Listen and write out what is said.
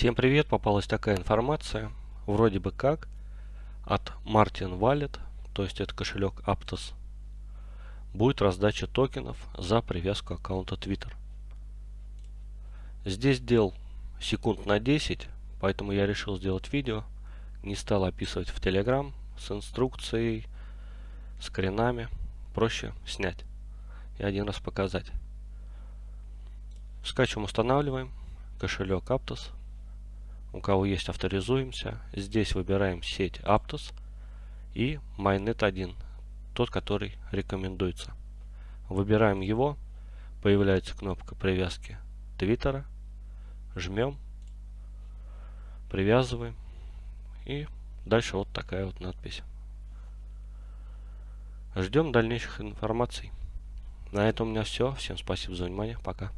Всем привет, попалась такая информация, вроде бы как, от Martin Wallet, то есть это кошелек Aptos, будет раздача токенов за привязку аккаунта Twitter. Здесь дел секунд на 10, поэтому я решил сделать видео, не стал описывать в Telegram с инструкцией, скринами, проще снять и один раз показать. Скачиваем, устанавливаем кошелек Aptos. У кого есть, авторизуемся. Здесь выбираем сеть Aptos и Mainnet 1, тот, который рекомендуется. Выбираем его, появляется кнопка привязки Твиттера, жмем, привязываем и дальше вот такая вот надпись. Ждем дальнейших информаций. На этом у меня все. Всем спасибо за внимание. Пока.